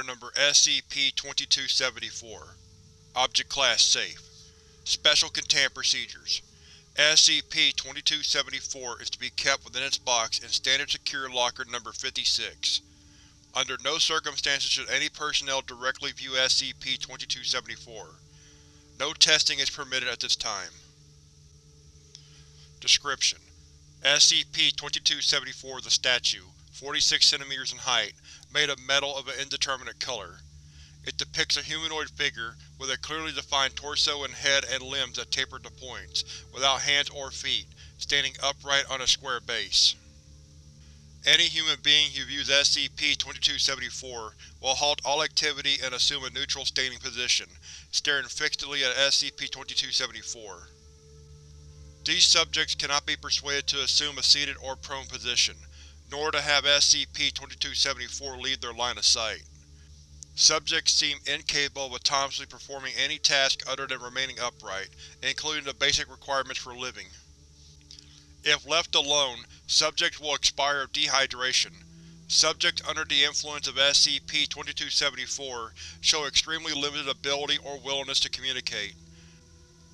Item Number SCP-2274 Object Class Safe Special Containment Procedures SCP-2274 is to be kept within its box in Standard Secure Locker Number 56. Under no circumstances should any personnel directly view SCP-2274. No testing is permitted at this time. Description: SCP-2274 is a statue, 46 cm in height, made of metal of an indeterminate color. It depicts a humanoid figure with a clearly defined torso and head and limbs that taper to points, without hands or feet, standing upright on a square base. Any human being who views SCP-2274 will halt all activity and assume a neutral standing position, staring fixedly at SCP-2274. These subjects cannot be persuaded to assume a seated or prone position, nor to have SCP-2274 leave their line of sight. Subjects seem incapable of autonomously performing any task other than remaining upright, including the basic requirements for living. If left alone, subjects will expire of dehydration. Subjects under the influence of SCP-2274 show extremely limited ability or willingness to communicate.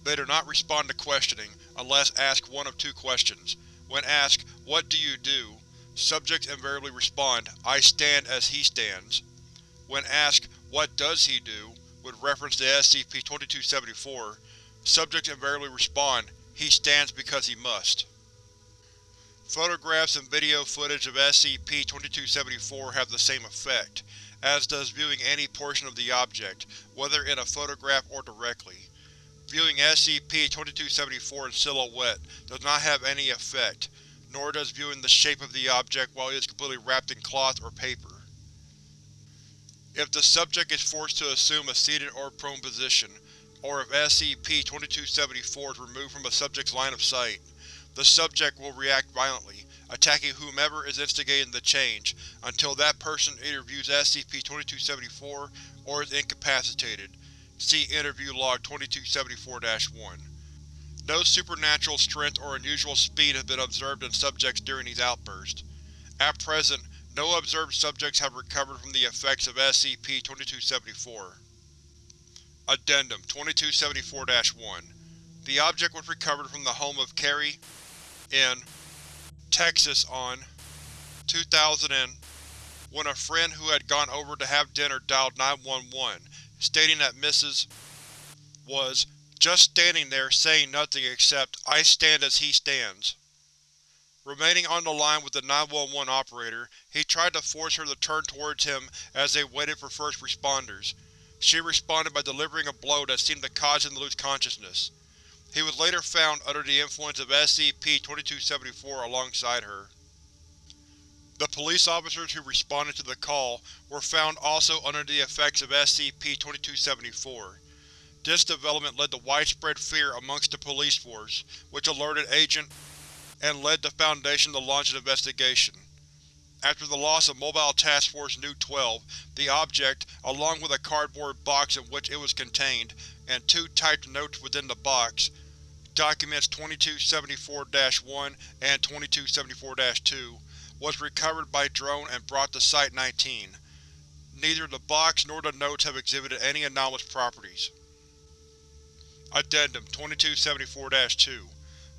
They do not respond to questioning, unless asked one of two questions. When asked, What do you do? Subjects invariably respond, I stand as he stands. When asked, What does he do? with reference to SCP-2274, subjects invariably respond, He stands because he must. Photographs and video footage of SCP-2274 have the same effect, as does viewing any portion of the object, whether in a photograph or directly. Viewing SCP-2274 in silhouette does not have any effect, nor does viewing the shape of the object while it is completely wrapped in cloth or paper. If the subject is forced to assume a seated or prone position, or if SCP-2274 is removed from a subject's line of sight, the subject will react violently, attacking whomever is instigating the change, until that person either views SCP-2274 or is incapacitated. See Interview Log 2274-1. No supernatural strength or unusual speed has been observed in subjects during these outbursts. At present, no observed subjects have recovered from the effects of SCP-2274. Addendum 2274-1 The object was recovered from the home of Carrie in Texas on 2000 and when a friend who had gone over to have dinner dialed 911, stating that Mrs. was just standing there saying nothing except, I stand as he stands. Remaining on the line with the 911 operator, he tried to force her to turn towards him as they waited for first responders. She responded by delivering a blow that seemed to cause him to lose consciousness. He was later found under the influence of SCP-2274 alongside her. The police officers who responded to the call were found also under the effects of SCP-2274. This development led to widespread fear amongst the police force, which alerted Agent and led the Foundation to launch an investigation. After the loss of Mobile Task Force Nu-12, the object, along with a cardboard box in which it was contained, and two typed notes within the box, Documents 2274-1 and 2274-2, was recovered by drone and brought to Site-19. Neither the box nor the notes have exhibited any anomalous properties. Addendum 2274-2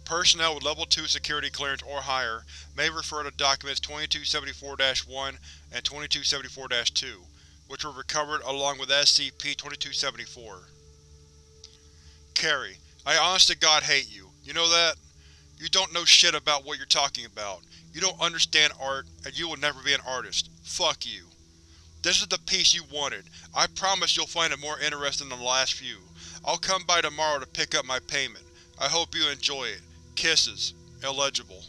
Personnel with Level 2 security clearance or higher may refer to Documents 2274-1 and 2274-2, which were recovered along with SCP-2274. Carrie, I honest to God hate you. You know that? You don't know shit about what you're talking about. You don't understand art, and you will never be an artist. Fuck you. This is the piece you wanted. I promise you'll find it more interesting than the last few. I'll come by tomorrow to pick up my payment. I hope you enjoy it. Kisses. Illegible.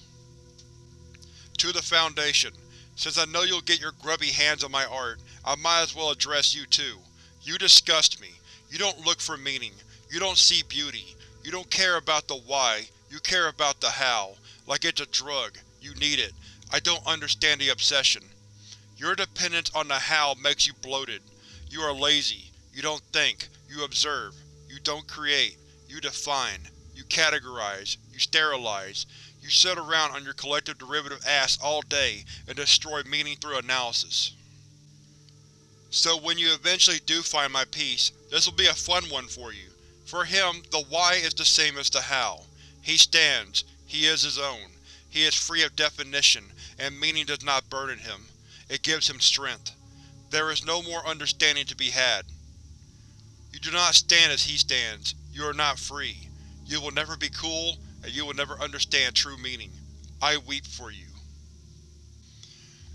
To the Foundation. Since I know you'll get your grubby hands on my art, I might as well address you too. You disgust me. You don't look for meaning. You don't see beauty. You don't care about the why, you care about the how. Like it's a drug. You need it. I don't understand the obsession. Your dependence on the how makes you bloated. You are lazy. You don't think. You observe. Don't create. You define. You categorize. You sterilize. You sit around on your collective derivative ass all day and destroy meaning through analysis. So when you eventually do find my piece, this will be a fun one for you. For him, the why is the same as the how. He stands. He is his own. He is free of definition, and meaning does not burden him. It gives him strength. There is no more understanding to be had. You do not stand as he stands. You are not free. You will never be cool, and you will never understand true meaning. I weep for you.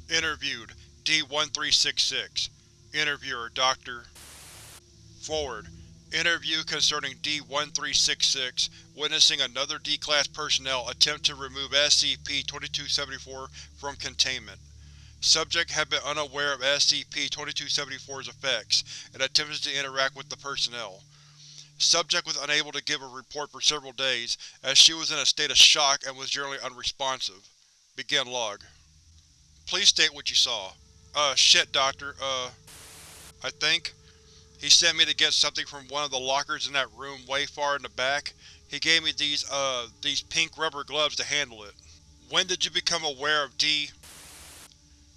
Interviewed, D-1366 Interviewer, Dr. Forward. Interview concerning D-1366, witnessing another D-Class personnel attempt to remove SCP-2274 from containment. Subject had been unaware of SCP-2274's effects and attempted to interact with the personnel. Subject was unable to give a report for several days, as she was in a state of shock and was generally unresponsive. Begin log. Please state what you saw. Uh, shit, Doctor, uh… I think. He sent me to get something from one of the lockers in that room way far in the back. He gave me these, uh, these pink rubber gloves to handle it. When did you become aware of D?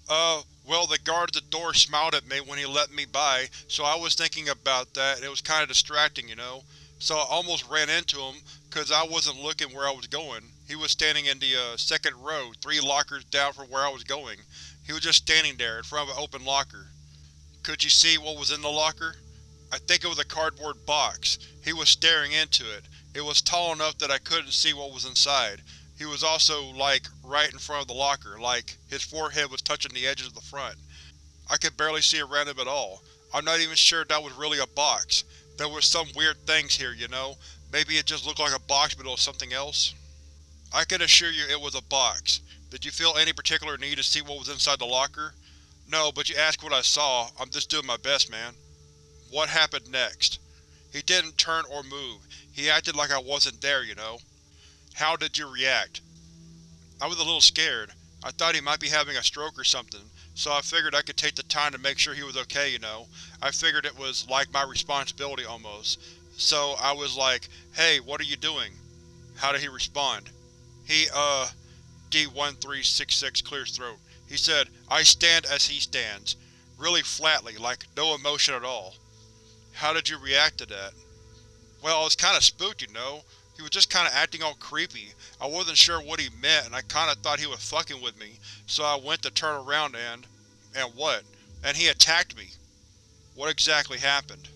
Uh, well the guard at the door smiled at me when he let me by, so I was thinking about that and it was kinda distracting, you know. So I almost ran into him, cause I wasn't looking where I was going. He was standing in the, uh, second row, three lockers down from where I was going. He was just standing there, in front of an open locker. Could you see what was in the locker? I think it was a cardboard box. He was staring into it. It was tall enough that I couldn't see what was inside. He was also, like, right in front of the locker, like, his forehead was touching the edges of the front. I could barely see around him at all. I'm not even sure that was really a box. There were some weird things here, you know? Maybe it just looked like a box but it was something else? I can assure you it was a box. Did you feel any particular need to see what was inside the locker? No, but you asked what I saw. I'm just doing my best, man. What happened next? He didn't turn or move. He acted like I wasn't there, you know. How did you react? I was a little scared. I thought he might be having a stroke or something, so I figured I could take the time to make sure he was okay, you know. I figured it was like my responsibility almost. So I was like, hey, what are you doing? How did he respond? He, uh, D-1366 clears throat. He said, I stand as he stands. Really flatly, like no emotion at all. How did you react to that? Well, I was kinda spooked, you know. He was just kinda acting all creepy. I wasn't sure what he meant and I kinda thought he was fucking with me, so I went to turn around and… and what? And he attacked me. What exactly happened?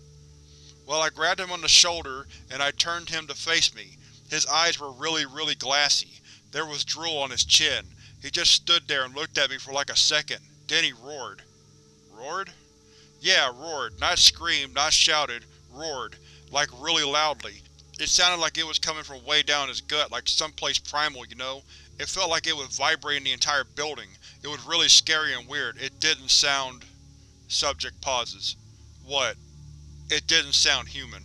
Well, I grabbed him on the shoulder and I turned him to face me. His eyes were really, really glassy. There was drool on his chin. He just stood there and looked at me for like a second. Then he roared. Roared? Yeah, roared. Not screamed, not shouted. Roared. Like really loudly. It sounded like it was coming from way down his gut, like someplace primal, you know? It felt like it was vibrating the entire building. It was really scary and weird. It didn't sound… Subject pauses. What? It didn't sound human.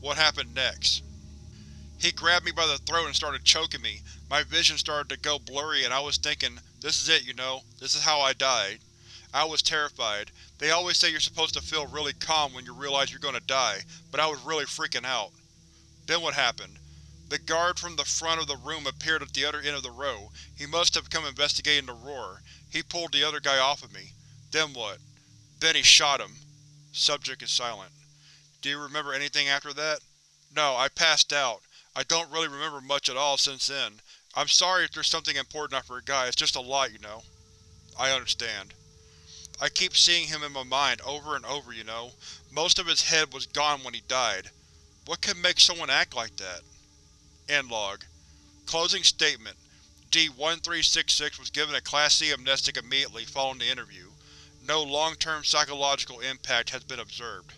What happened next? He grabbed me by the throat and started choking me. My vision started to go blurry and I was thinking, this is it, you know? This is how I died. I was terrified. They always say you're supposed to feel really calm when you realize you're gonna die, but I was really freaking out. Then what happened? The guard from the front of the room appeared at the other end of the row. He must have come investigating the roar. He pulled the other guy off of me. Then what? Then he shot him. Subject is silent. Do you remember anything after that? No, I passed out. I don't really remember much at all since then. I'm sorry if there's something important I forgot, it's just a lot, you know. I understand. I keep seeing him in my mind over and over, you know. Most of his head was gone when he died. What could make someone act like that? End log. Closing statement. D-1366 was given a Class C amnestic immediately following the interview. No long-term psychological impact has been observed.